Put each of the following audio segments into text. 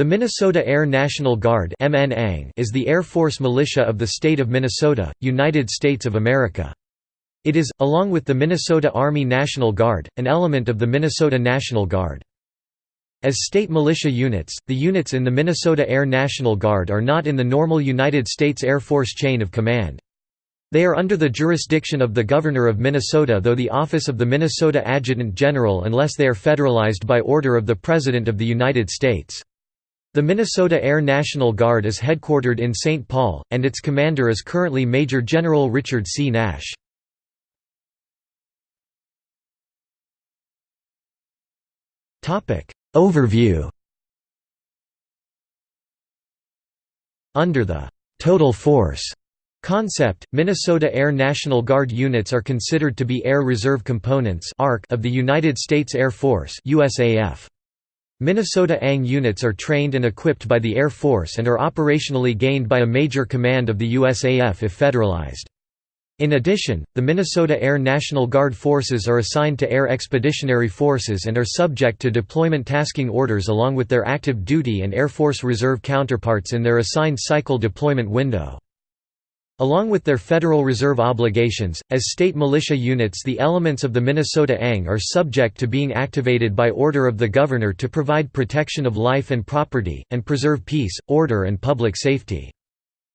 The Minnesota Air National Guard is the Air Force militia of the state of Minnesota, United States of America. It is, along with the Minnesota Army National Guard, an element of the Minnesota National Guard. As state militia units, the units in the Minnesota Air National Guard are not in the normal United States Air Force chain of command. They are under the jurisdiction of the Governor of Minnesota though the office of the Minnesota Adjutant General unless they are federalized by order of the President of the United States. The Minnesota Air National Guard is headquartered in St. Paul, and its commander is currently Major General Richard C. Nash. Overview Under the «total force» concept, Minnesota Air National Guard units are considered to be Air Reserve Components of the United States Air Force USAF. Minnesota ANG units are trained and equipped by the Air Force and are operationally gained by a major command of the USAF if federalized. In addition, the Minnesota Air National Guard forces are assigned to Air Expeditionary Forces and are subject to deployment tasking orders along with their active duty and Air Force Reserve counterparts in their assigned cycle deployment window. Along with their Federal Reserve obligations, as state militia units the elements of the Minnesota ANG are subject to being activated by order of the Governor to provide protection of life and property, and preserve peace, order and public safety.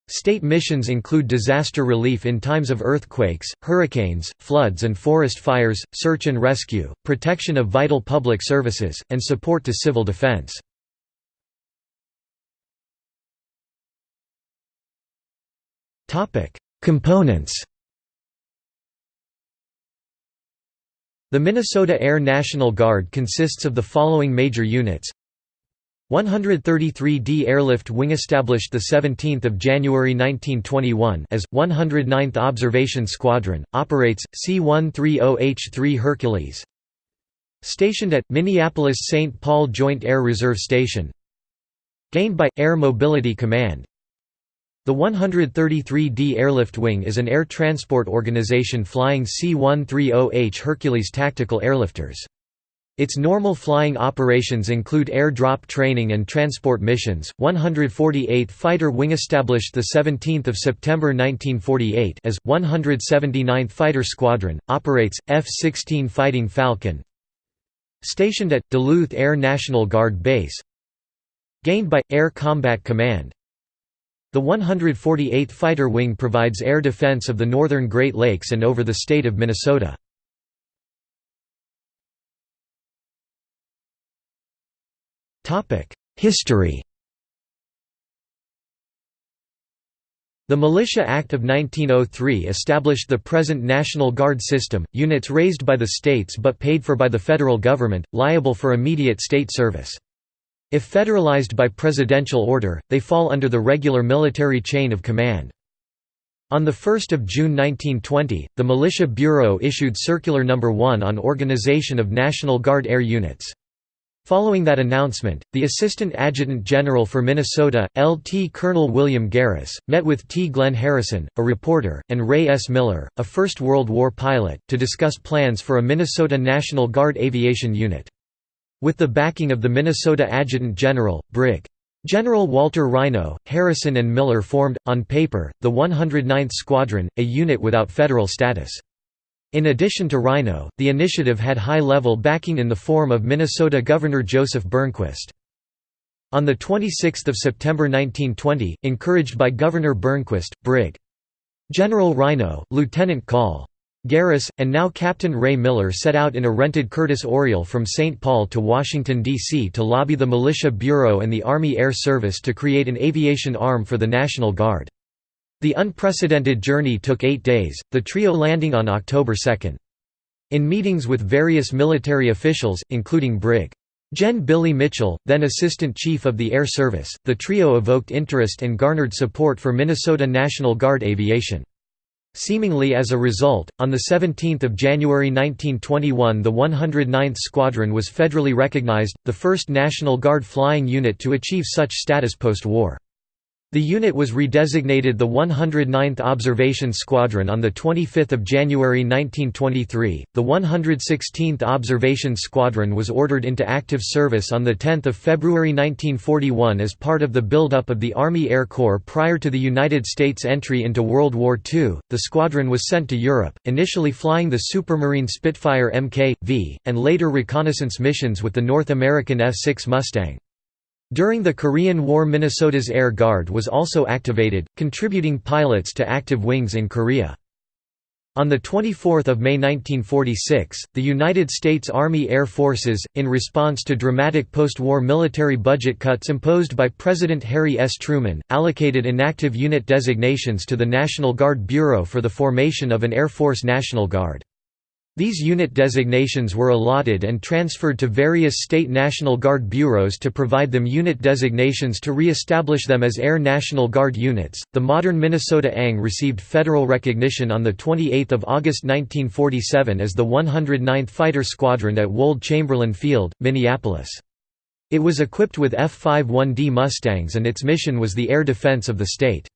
State missions include disaster relief in times of earthquakes, hurricanes, floods and forest fires, search and rescue, protection of vital public services, and support to civil defense. Components The Minnesota Air National Guard consists of the following major units. 133d Airlift Wing established 17 January 1921 as, 109th Observation Squadron, operates, C-130H-3 Hercules. Stationed at, Minneapolis-St. Paul Joint Air Reserve Station. Gained by, Air Mobility Command the 133d Airlift Wing is an air transport organization flying C-130H Hercules tactical airlifters. Its normal flying operations include air drop training and transport missions. 148th Fighter Wing established the 17th of September 1948 as 179th Fighter Squadron operates F-16 Fighting Falcon. Stationed at Duluth Air National Guard Base. Gained by Air Combat Command. The 148th Fighter Wing provides air defense of the northern Great Lakes and over the state of Minnesota. History The Militia Act of 1903 established the present National Guard system, units raised by the states but paid for by the federal government, liable for immediate state service. If federalized by presidential order, they fall under the regular military chain of command. On 1 June 1920, the Militia Bureau issued Circular No. 1 on organization of National Guard air units. Following that announcement, the Assistant Adjutant General for Minnesota, Lt. Colonel William Garris, met with T. Glenn Harrison, a reporter, and Ray S. Miller, a First World War pilot, to discuss plans for a Minnesota National Guard aviation unit. With the backing of the Minnesota Adjutant General, Brig. General Walter Rhinow, Harrison and Miller formed, on paper, the 109th Squadron, a unit without federal status. In addition to Rhinow, the initiative had high-level backing in the form of Minnesota Governor Joseph Burnquist. On 26 September 1920, encouraged by Governor Burnquist, Brig. General Rhinow, Lieutenant Call. Garris, and now Captain Ray Miller set out in a rented Curtiss Oriole from St. Paul to Washington, D.C. to lobby the Militia Bureau and the Army Air Service to create an aviation arm for the National Guard. The unprecedented journey took eight days, the trio landing on October 2. In meetings with various military officials, including Brig. Gen. Billy Mitchell, then Assistant Chief of the Air Service, the trio evoked interest and garnered support for Minnesota National Guard aviation. Seemingly as a result, on 17 January 1921 the 109th Squadron was federally recognized, the first National Guard flying unit to achieve such status post-war. The unit was redesignated the 109th Observation Squadron on 25 January 1923. The 116th Observation Squadron was ordered into active service on 10 February 1941 as part of the buildup of the Army Air Corps prior to the United States entry into World War II. The squadron was sent to Europe, initially flying the Supermarine Spitfire Mk.V, and later reconnaissance missions with the North American F-6 Mustang. During the Korean War Minnesota's Air Guard was also activated, contributing pilots to active wings in Korea. On 24 May 1946, the United States Army Air Forces, in response to dramatic post-war military budget cuts imposed by President Harry S. Truman, allocated inactive unit designations to the National Guard Bureau for the formation of an Air Force National Guard. These unit designations were allotted and transferred to various state National Guard bureaus to provide them unit designations to re-establish them as Air National Guard units. The modern Minnesota ANG received federal recognition on the 28th of August 1947 as the 109th Fighter Squadron at Wold Chamberlain Field, Minneapolis. It was equipped with F-51D Mustangs and its mission was the air defense of the state.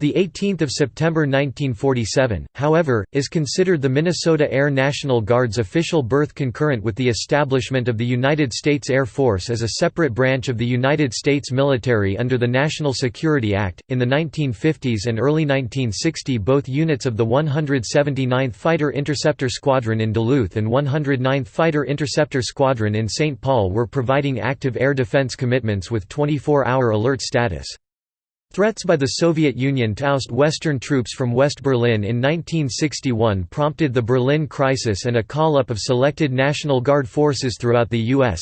The 18th of September 1947, however, is considered the Minnesota Air National Guard's official birth concurrent with the establishment of the United States Air Force as a separate branch of the United States military under the National Security Act. In the 1950s and early 1960, both units of the 179th Fighter Interceptor Squadron in Duluth and 109th Fighter Interceptor Squadron in St. Paul were providing active air defense commitments with 24-hour alert status. Threats by the Soviet Union to oust Western troops from West Berlin in 1961 prompted the Berlin Crisis and a call-up of selected National Guard forces throughout the U.S.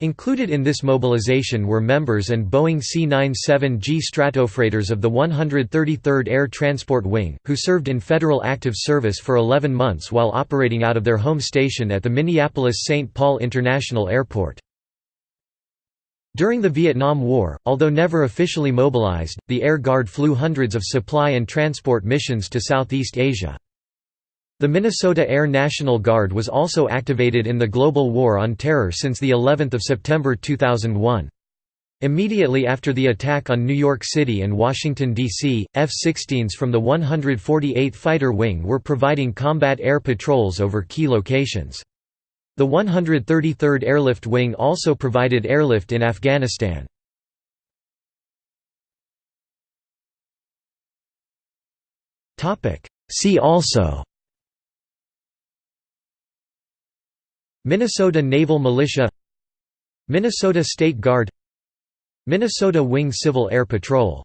Included in this mobilization were members and Boeing C-97G Stratofreighters of the 133rd Air Transport Wing, who served in federal active service for 11 months while operating out of their home station at the Minneapolis-St. Paul International Airport. During the Vietnam War, although never officially mobilized, the Air Guard flew hundreds of supply and transport missions to Southeast Asia. The Minnesota Air National Guard was also activated in the global war on terror since the 11th of September 2001. Immediately after the attack on New York City and Washington, D.C., F-16s from the 148th Fighter Wing were providing combat air patrols over key locations. The 133rd Airlift Wing also provided airlift in Afghanistan. See also Minnesota Naval Militia Minnesota State Guard Minnesota Wing Civil Air Patrol